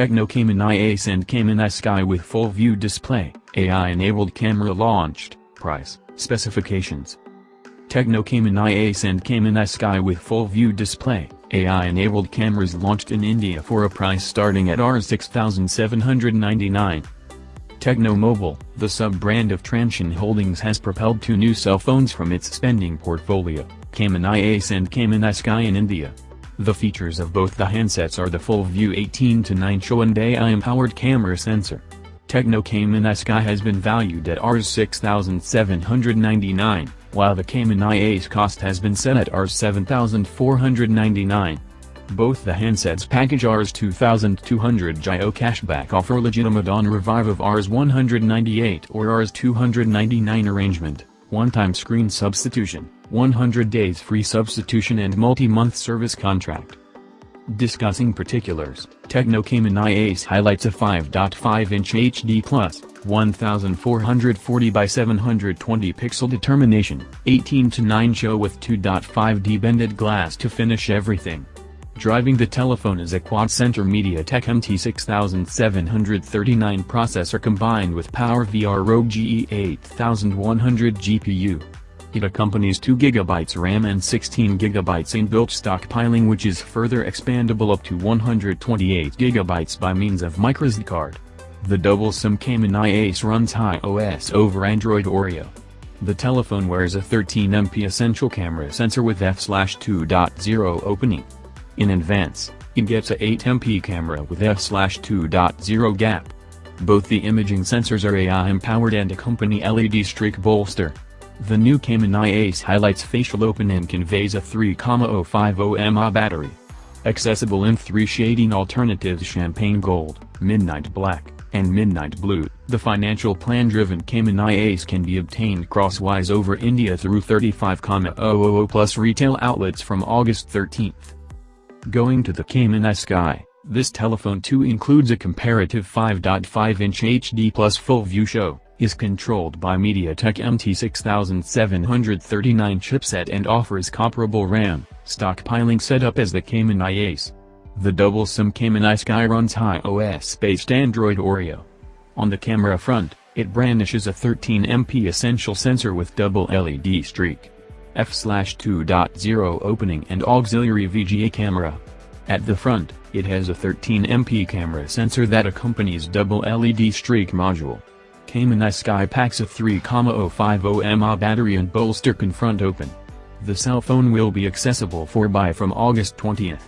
Tecno Camon i-Ace and Camon i-Sky with full view display, AI-enabled camera launched, price, specifications. Tecno Camon i-Ace and Camon i-Sky with full view display, AI-enabled cameras launched in India for a price starting at Rs 6799. Technomobile, the sub-brand of Transsion Holdings has propelled two new cell phones from its spending portfolio, Camon i-Ace and Camon i-Sky in India. The features of both the handsets are the full-view 18-9 show and AI-empowered camera sensor. Tecno Camon i-Sky has been valued at Rs 6,799, while the Camon i-Ace cost has been set at Rs 7,499. Both the handsets package Rs 2200 Jio cashback offer legitimate on revive of Rs 198 or Rs 299 arrangement, one-time screen substitution. 100 days free substitution and multi-month service contract. Discussing particulars, Tecno Camon highlights a 5.5-inch HD Plus, 1440 by 720 pixel determination, 18 to 9 show with 2.5D bended glass to finish everything. Driving the telephone is a quad-center MediaTek MT6739 processor combined with PowerVR Rogue GE8100 GPU. It accompanies 2GB RAM and 16GB inbuilt stockpiling which is further expandable up to 128GB by means of microSD card. The double SIM Camon i-Ace runs iOS over Android Oreo. The telephone wears a 13MP essential camera sensor with f/2.0 opening. In advance, it gets a 8MP camera with f/2.0 gap. Both the imaging sensors are AI-empowered and accompany LED streak bolster. The new Camon i-Ace highlights facial open and conveys a 3,050 mAh battery. Accessible in three shading alternatives Champagne Gold, Midnight Black, and Midnight Blue, the financial plan-driven Camon i-Ace can be obtained crosswise over India through 35,000 plus retail outlets from August 13th. Going to the Camon i-Sky, this telephone too includes a comparative 5.5-inch HD plus full view show is controlled by MediaTek MT6739 chipset and offers comparable RAM, stockpiling setup as the Camon i-Ace. The double SIM Camon i-Sky runs iOS-based Android Oreo. On the camera front, it brandishes a 13MP essential sensor with double LED streak, f/2.0 opening and auxiliary VGA camera. At the front, it has a 13MP camera sensor that accompanies double LED streak module. Camon i-Sky packs a 3,050 mAh battery and bolster confront open. The cell phone will be accessible for buy from August 20th.